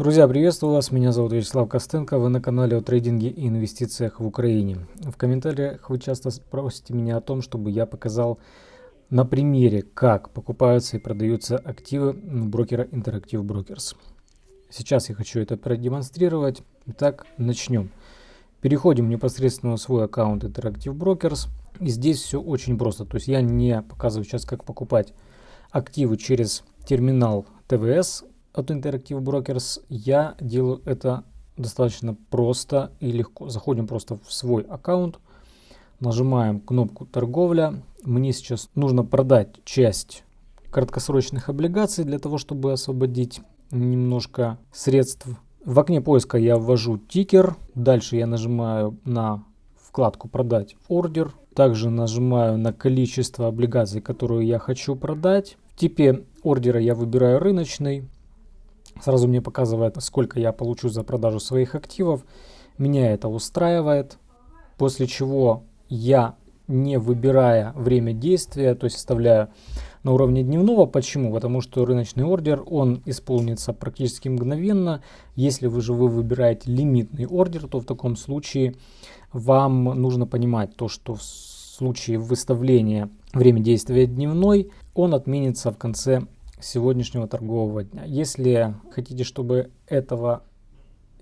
Друзья, приветствую вас, меня зовут Вячеслав Костенко, вы на канале о трейдинге и инвестициях в Украине. В комментариях вы часто просите меня о том, чтобы я показал на примере, как покупаются и продаются активы брокера Interactive Brokers. Сейчас я хочу это продемонстрировать. Итак, начнем. Переходим непосредственно в свой аккаунт Interactive Brokers. И здесь все очень просто. То есть я не показываю сейчас, как покупать активы через терминал ТВС от Interactive Brokers. Я делаю это достаточно просто и легко. Заходим просто в свой аккаунт, нажимаем кнопку торговля. Мне сейчас нужно продать часть краткосрочных облигаций для того, чтобы освободить немножко средств. В окне поиска я ввожу тикер. Дальше я нажимаю на вкладку «Продать ордер». Также нажимаю на количество облигаций, которые я хочу продать. В типе ордера я выбираю рыночный. Сразу мне показывает, сколько я получу за продажу своих активов. Меня это устраивает. После чего я, не выбирая время действия, то есть оставляю на уровне дневного. Почему? Потому что рыночный ордер, он исполнится практически мгновенно. Если вы же вы выбираете лимитный ордер, то в таком случае вам нужно понимать то, что в случае выставления время действия дневной, он отменится в конце сегодняшнего торгового дня. Если хотите, чтобы этого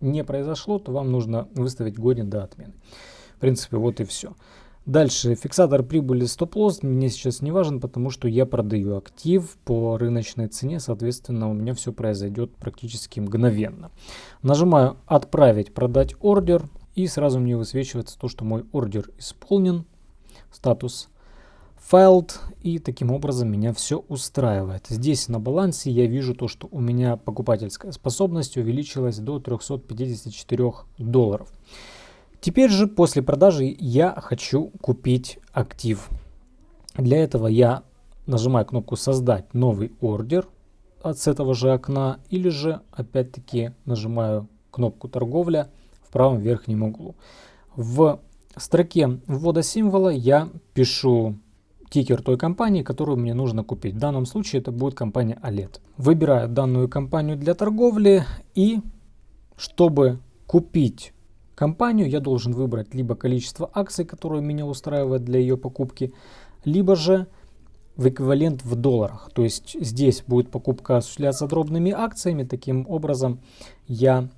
не произошло, то вам нужно выставить годен до отмены. В принципе, вот и все. Дальше, фиксатор прибыли стоп-лосс мне сейчас не важен, потому что я продаю актив по рыночной цене, соответственно, у меня все произойдет практически мгновенно. Нажимаю «Отправить», «Продать ордер», и сразу мне высвечивается то, что мой ордер исполнен, статус filed, и таким образом меня все устраивает. Здесь на балансе я вижу то, что у меня покупательская способность увеличилась до 354 долларов. Теперь же после продажи я хочу купить актив. Для этого я нажимаю кнопку «Создать новый ордер» от с этого же окна или же опять-таки нажимаю кнопку «Торговля» в правом верхнем углу. В строке ввода символа я пишу тикер той компании, которую мне нужно купить. В данном случае это будет компания OLED. Выбираю данную компанию для торговли и чтобы купить компанию, я должен выбрать либо количество акций, которые меня устраивает для ее покупки, либо же в эквивалент в долларах. То есть здесь будет покупка осуществляться дробными акциями. Таким образом я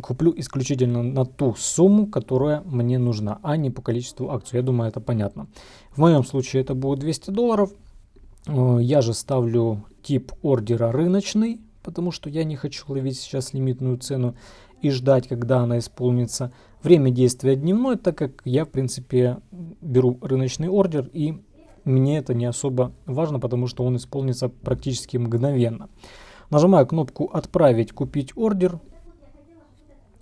куплю исключительно на ту сумму, которая мне нужна, а не по количеству акций. Я думаю, это понятно. В моем случае это будет 200 долларов. Э, я же ставлю тип ордера рыночный, потому что я не хочу ловить сейчас лимитную цену и ждать, когда она исполнится. Время действия дневной, так как я, в принципе, беру рыночный ордер и мне это не особо важно, потому что он исполнится практически мгновенно. Нажимаю кнопку «Отправить купить ордер».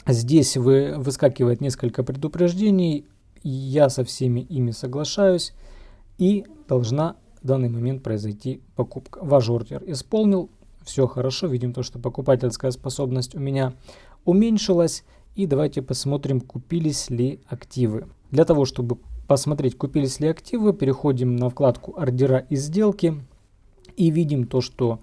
Здесь вы, выскакивает несколько предупреждений, я со всеми ими соглашаюсь и должна в данный момент произойти покупка. Ваш ордер исполнил, все хорошо, видим то, что покупательская способность у меня уменьшилась. И давайте посмотрим, купились ли активы. Для того, чтобы посмотреть, купились ли активы, переходим на вкладку ордера и сделки и видим то, что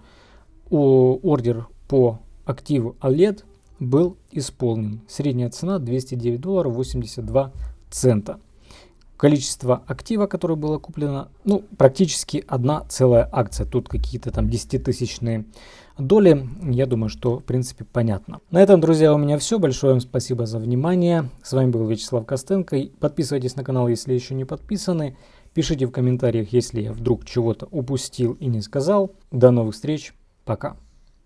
ордер по активу OLED был исполнен. Средняя цена 209 долларов 82 цента. Количество актива, которое было куплено, ну, практически одна целая акция. Тут какие-то там 10-тысячные доли. Я думаю, что, в принципе, понятно. На этом, друзья, у меня все. Большое вам спасибо за внимание. С вами был Вячеслав Костенко. Подписывайтесь на канал, если еще не подписаны. Пишите в комментариях, если я вдруг чего-то упустил и не сказал. До новых встреч. Пока.